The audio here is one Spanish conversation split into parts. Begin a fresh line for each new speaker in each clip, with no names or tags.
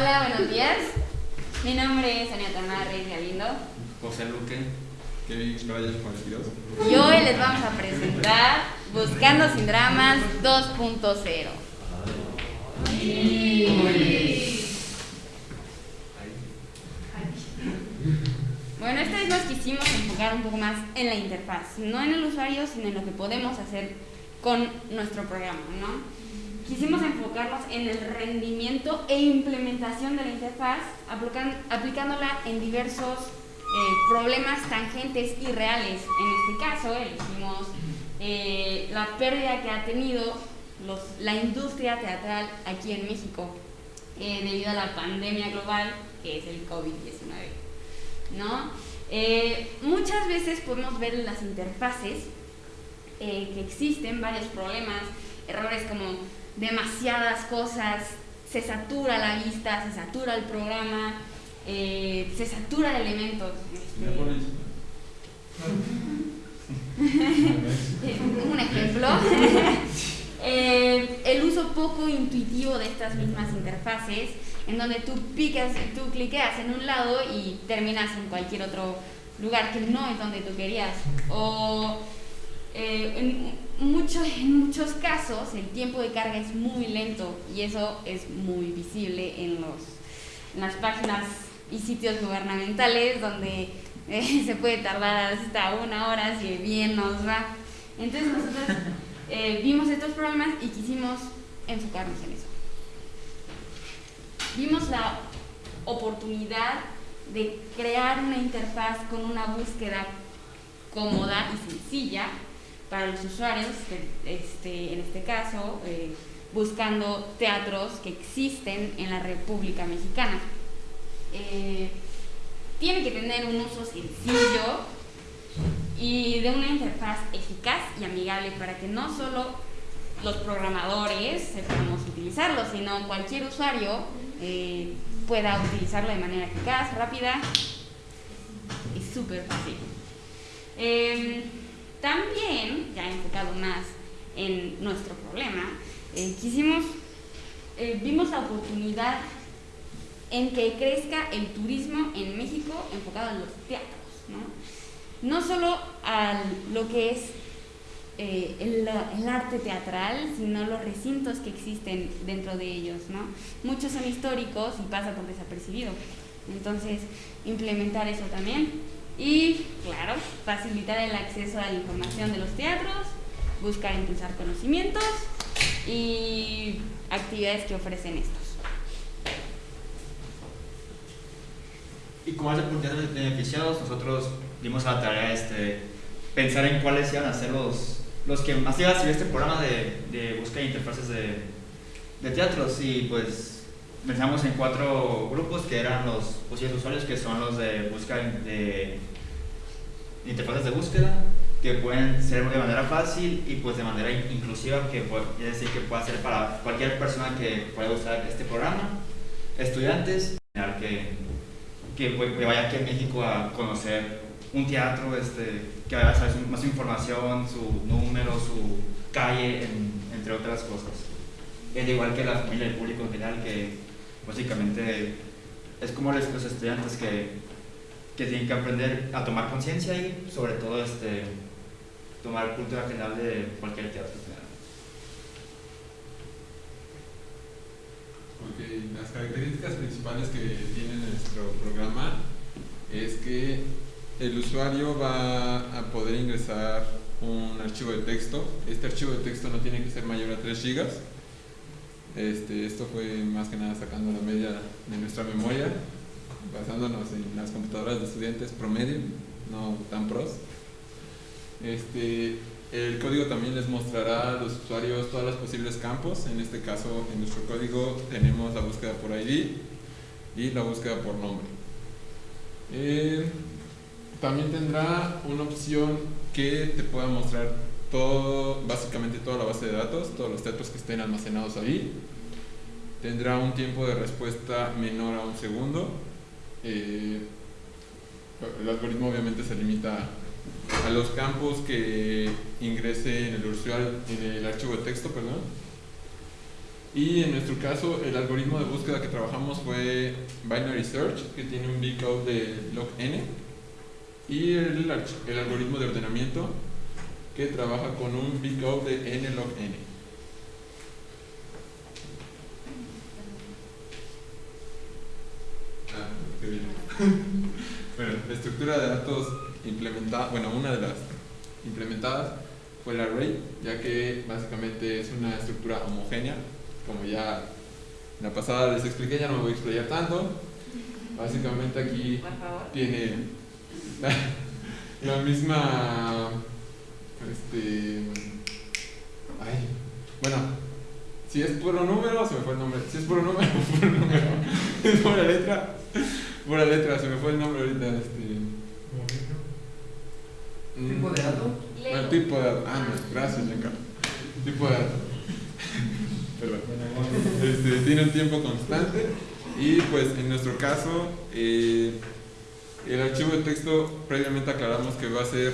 Hola, buenos días. Mi nombre es Ania Tamara Reyes Galindo.
José Luque.
Kevin Reyes 42.
Y hoy les vamos a presentar Buscando sin Dramas 2.0. Bueno, esta vez nos quisimos enfocar un poco más en la interfaz, no en el usuario, sino en lo que podemos hacer con nuestro programa, ¿no? Quisimos enfocarnos en el rendimiento e implementación de la interfaz, aplicándola en diversos eh, problemas tangentes y reales. En este caso, elegimos eh, la pérdida que ha tenido la industria teatral aquí en México eh, debido a la pandemia global que es el COVID-19. ¿no? Eh, muchas veces podemos ver en las interfaces que existen varios problemas, errores como demasiadas cosas, se satura la vista, se satura el programa, eh, se satura de elementos. Un ejemplo. Eh, el uso poco intuitivo de estas mismas interfaces, en donde tú picas, tú cliqueas en un lado y terminas en cualquier otro lugar que no es donde tú querías. O eh, en, mucho- en muchos casos el tiempo de carga es muy lento y eso es muy visible en, los, las páginas y sitios gubernamentales donde eh, se puede tardar hasta una hora si bien nos va. Entonces nosotros eh, vimos estos problemas y quisimos enfocarnos en eso. Vimos la oportunidad de crear una interfaz con una búsqueda cómoda y sencilla para los usuarios, este, en este caso, eh, buscando teatros que existen en la República Mexicana. Eh, tiene que tener un uso sencillo y de una interfaz eficaz y amigable para que no solo los programadores sepamos utilizarlo, sino cualquier usuario eh, pueda utilizarlo de manera eficaz, rápida y súper fácil. Eh, también, ya enfocado más en nuestro problema, eh, quisimos, eh, vimos la oportunidad en que crezca el turismo en México enfocado en los teatros, ¿no? No solo a lo que es eh, el, el arte teatral, sino los recintos que existen dentro de ellos, ¿no? Muchos son históricos y pasa por desapercibido. Entonces, implementar eso también. Y, claro, facilitar el acceso a la información de los teatros, buscar impulsar conocimientos y actividades que ofrecen estos.
Y como hace de beneficiados, nosotros dimos a la tarea este, pensar en cuáles iban a ser los, los que más iban a seguir este programa de, de búsqueda de interfaces de, de teatros. Y pues pensamos en cuatro grupos que eran los posibles usuarios, que son los de búsqueda de, interfaces de búsqueda, que pueden ser de manera fácil y pues de manera in- inclusiva, que es decir, que pueda ser para cualquier persona que pueda usar este programa, estudiantes, que que, pues, que vaya aquí a México a conocer un teatro, este, que vaya a saber más información, su número, su calle, en- entre otras cosas. Es igual que la familia del público en general, que básicamente es como los, estudiantes que, que tienen que aprender a tomar conciencia y sobre todo este, tomar cultura general de cualquier teatro.
Ok, las características principales que tiene nuestro programa es que el usuario va a poder ingresar un archivo de texto. Este archivo de texto no tiene que ser mayor a 3 GB. Este, esto fue más que nada sacando la media de nuestra memoria, basándonos en las computadoras de estudiantes promedio, no tan pros. Este, el código también les mostrará a los usuarios todos los posibles campos. En este caso, en nuestro código tenemos la búsqueda por ID y la búsqueda por nombre. Eh, también tendrá una opción que te pueda mostrar todo, básicamente toda la base de datos, todos los datos que estén almacenados ahí. Tendrá un tiempo de respuesta menor a un segundo. Eh, el algoritmo obviamente se limita a los campos que ingrese en el archivo de texto, perdón. Y en nuestro caso, el algoritmo de búsqueda que trabajamos fue Binary Search, que tiene un bcode de log-n, y el, el algoritmo de ordenamiento, que trabaja con un bcode de n log n. Ah, qué bien. bueno, la estructura de datos implementada, bueno, una de las implementadas fue el array, ya que básicamente es una estructura homogénea, como ya en la pasada les expliqué, ya no me voy a explayar tanto. Básicamente aquí tiene la, misma, este, ay, bueno, si es puro número, se me fue el nombre. Si es puro número, puro número. es pura letra, pura letra, se me fue el nombre ahorita. Este.
¿Tipo de dato?
Bueno, tipo de dato. Ah, no, gracias, Giancarlo. Tipo de dato. Perdón. Este, tiene un tiempo constante y pues en nuestro caso eh, el archivo de texto previamente aclaramos que va a ser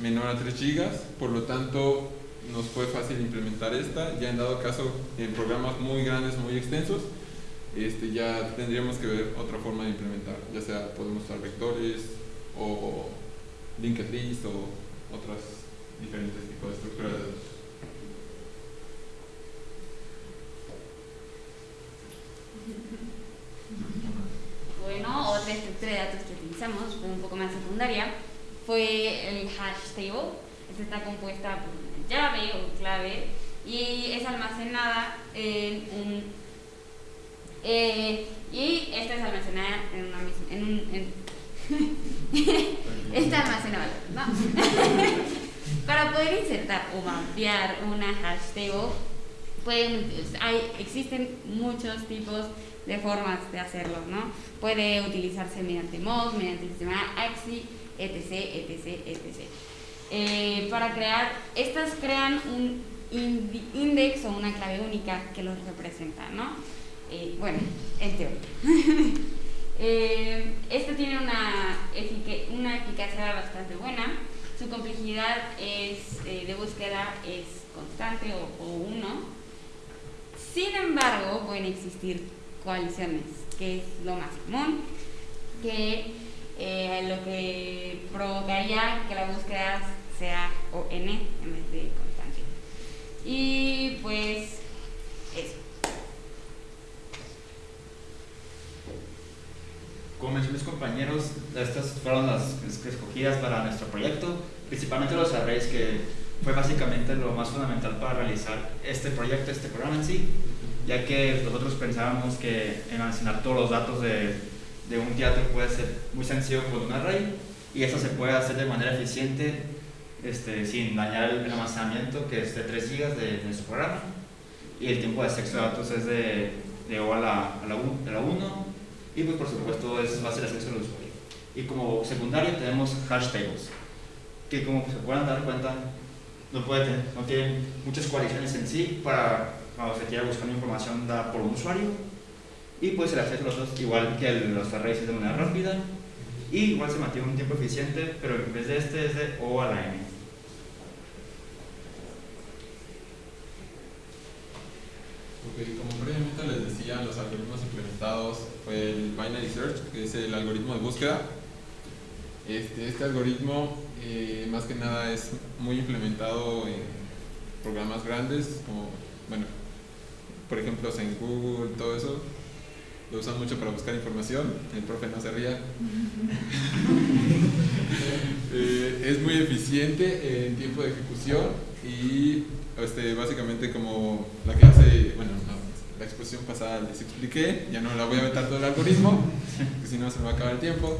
menor a 3 GB, por lo tanto nos fue fácil implementar esta. Ya en dado caso, en programas muy grandes, muy extensos, este, ya tendríamos que ver otra forma de implementar, ya sea podemos usar vectores o linked list o otras diferentes tipos de estructuras de datos.
Bueno, otra estructura de datos que utilizamos, fue un poco más secundaria, fue el hash table. Esta está compuesta por una llave o clave y es almacenada en un eh, y esta es almacenada en una misma en un en esta almacenada ¿no? para poder insertar o mapear una hash table pueden, hay, existen muchos tipos de formas de hacerlo, ¿no? Puede utilizarse mediante MOS, mediante el sistema AXI, etc, etc, etc. Eh, para crear, estas crean un index o una clave única que los representa, ¿no? Eh, bueno, en teoría. eh, tiene una, una eficacia bastante buena. Su complejidad es, eh, de búsqueda es constante o, o uno. Sin embargo, pueden existir coaliciones, que es lo más común, que eh, lo que provocaría que la búsqueda sea ON en vez de constante. Y pues eso.
Como mencioné mis compañeros, estas fueron las escogidas para nuestro proyecto, principalmente los arrays que fue básicamente lo más fundamental para realizar este proyecto, este programa en sí ya que nosotros pensábamos que almacenar todos los datos de, de, un teatro puede ser muy sencillo con un array y eso se puede hacer de manera eficiente este, sin dañar el, almacenamiento que es de 3 GB de, nuestro programa y el tiempo de acceso de datos es de, de O a la, a la, 1 y pues por supuesto es fácil acceso al usuario. Y como secundario tenemos hash tables que como se pueden dar cuenta no, puede no tienen muchas coaliciones en sí para cuando se quiera buscar información da por un usuario y pues el acceso a los dos igual que los arrays es de manera rápida. Y igual se mantiene un tiempo eficiente pero en vez de este es de O a la N
como previamente les decía, los algoritmos implementados fue el Binary Search, que es el algoritmo de búsqueda. Este, este algoritmo, eh, más que nada, es muy implementado en programas grandes, como, bueno, por ejemplo, en Google, todo eso, lo usan mucho para buscar información, el profe no se ría. Eh, es muy eficiente en tiempo de ejecución y este, básicamente como la que hace, bueno, la exposición pasada les expliqué, ya no la voy a aventar todo el algoritmo, porque si no se me va a acabar el tiempo.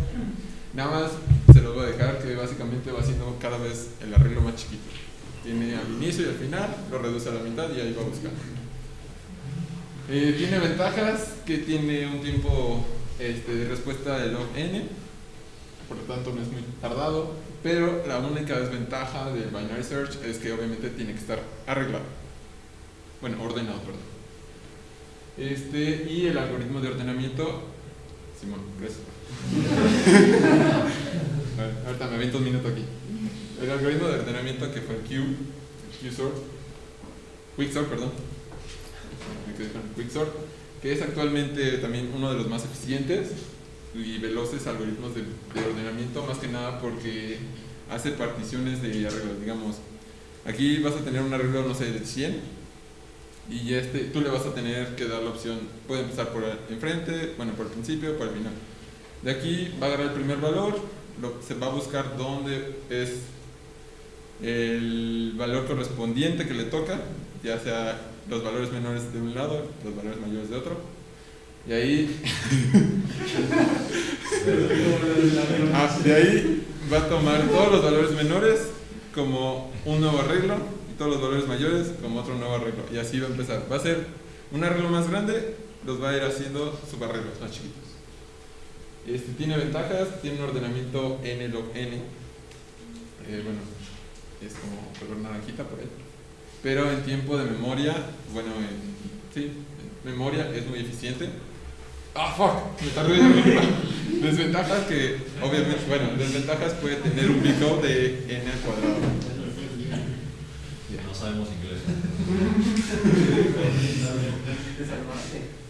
Nada más se los voy a dejar que básicamente va haciendo cada vez el arreglo más chiquito. Tiene al inicio y al final, lo reduce a la mitad y ahí va a buscar. Eh, tiene ventajas que tiene un tiempo este, de respuesta de log n, por lo tanto no es muy tardado, pero la única desventaja del binary search es que obviamente tiene que estar arreglado, bueno, ordenado, perdón. Este, y el algoritmo de ordenamiento, Simón, gracias. ahorita me aviento un minuto aquí. El algoritmo de ordenamiento que fue el Q, Q sort, Quicksort, perdón Quicksort, que es actualmente también uno de los más eficientes y veloces algoritmos de, de ordenamiento, más que nada porque hace particiones de arreglos, digamos. Aquí vas a tener un arreglo, no sé, de 100 y este, tú le vas a tener que dar la opción, puede empezar por enfrente, bueno, por el principio, por el final. De aquí va a agarrar el primer valor, lo- se va a buscar dónde es el valor correspondiente que le toca, ya sea los valores menores de un lado, los valores mayores de otro. Y ahí, ah, de ahí va a tomar todos los valores menores como un nuevo arreglo y todos los valores mayores como otro nuevo arreglo. Y así va a empezar. Va a ser un arreglo más grande, los va a ir haciendo subarreglos más chiquitos. Este tiene ventajas, tiene un ordenamiento n log n. Eh, bueno, es como color naranjita por ahí. Pero en tiempo de memoria, bueno, en, sí, en memoria es muy eficiente. ¡Ah, fuck! Me tardé. Desventajas que, obviamente, bueno, desventajas puede tener un big O de n al cuadrado.
No sabemos inglés.